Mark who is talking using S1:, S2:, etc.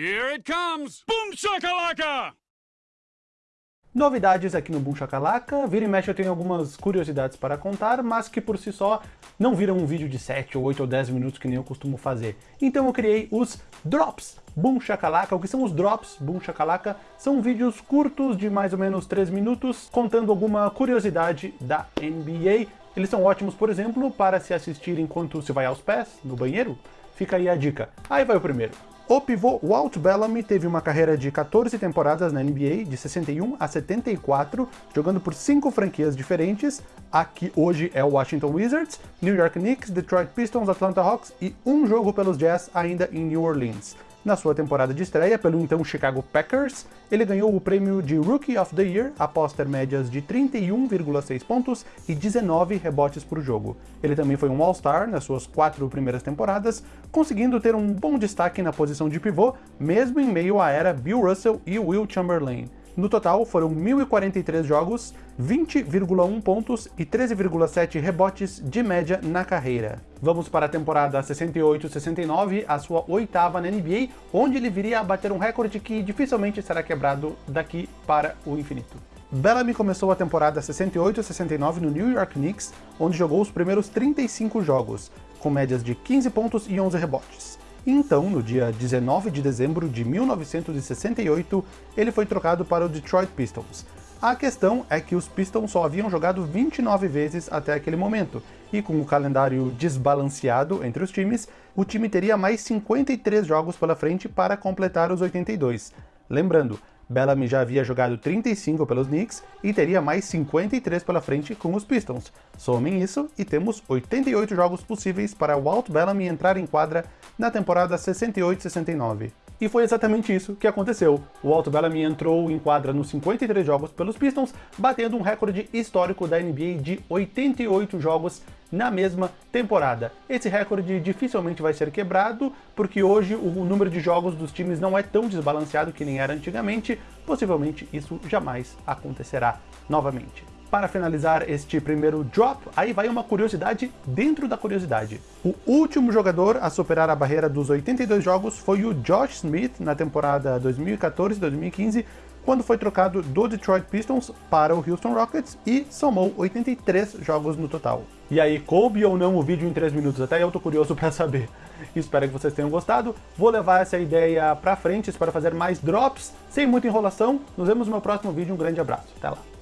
S1: Here it comes! Boom shakalaka!
S2: Novidades aqui no Boom Shakalaka, vira e mexe eu tenho algumas curiosidades para contar, mas que por si só não viram um vídeo de 7, ou 8 ou 10 minutos que nem eu costumo fazer. Então eu criei os Drops Boom Shakalaka. O que são os Drops Boom Shakalaka? São vídeos curtos de mais ou menos 3 minutos, contando alguma curiosidade da NBA. Eles são ótimos, por exemplo, para se assistir enquanto se vai aos pés, no banheiro. Fica aí a dica. Aí vai o primeiro. O pivô Walt Bellamy teve uma carreira de 14 temporadas na NBA, de 61 a 74, jogando por cinco franquias diferentes, a que hoje é o Washington Wizards, New York Knicks, Detroit Pistons, Atlanta Hawks e um jogo pelos Jazz ainda em New Orleans. Na sua temporada de estreia pelo então Chicago Packers, ele ganhou o prêmio de Rookie of the Year após ter médias de 31,6 pontos e 19 rebotes por jogo. Ele também foi um All-Star nas suas quatro primeiras temporadas, conseguindo ter um bom destaque na posição de pivô, mesmo em meio à era Bill Russell e Will Chamberlain. No total, foram 1.043 jogos, 20,1 pontos e 13,7 rebotes de média na carreira. Vamos para a temporada 68-69, a sua oitava na NBA, onde ele viria a bater um recorde que dificilmente será quebrado daqui para o infinito. Bellamy começou a temporada 68-69 no New York Knicks, onde jogou os primeiros 35 jogos, com médias de 15 pontos e 11 rebotes. Então, no dia 19 de dezembro de 1968, ele foi trocado para o Detroit Pistons. A questão é que os Pistons só haviam jogado 29 vezes até aquele momento, e com o calendário desbalanceado entre os times, o time teria mais 53 jogos pela frente para completar os 82. Lembrando, Bellamy já havia jogado 35 pelos Knicks e teria mais 53 pela frente com os Pistons. Somem isso e temos 88 jogos possíveis para Walt Bellamy entrar em quadra na temporada 68-69. E foi exatamente isso que aconteceu. O Walt Bellamy entrou em quadra nos 53 jogos pelos Pistons, batendo um recorde histórico da NBA de 88 jogos na mesma temporada. Esse recorde dificilmente vai ser quebrado, porque hoje o número de jogos dos times não é tão desbalanceado que nem era antigamente, possivelmente isso jamais acontecerá novamente. Para finalizar este primeiro drop, aí vai uma curiosidade dentro da curiosidade. O último jogador a superar a barreira dos 82 jogos foi o Josh Smith na temporada 2014-2015, quando foi trocado do Detroit Pistons para o Houston Rockets e somou 83 jogos no total. E aí, coube ou não o vídeo em 3 minutos? Até eu tô curioso para saber. Espero que vocês tenham gostado. Vou levar essa ideia para frente para fazer mais drops, sem muita enrolação. Nos vemos no meu próximo vídeo. Um grande abraço. Até lá.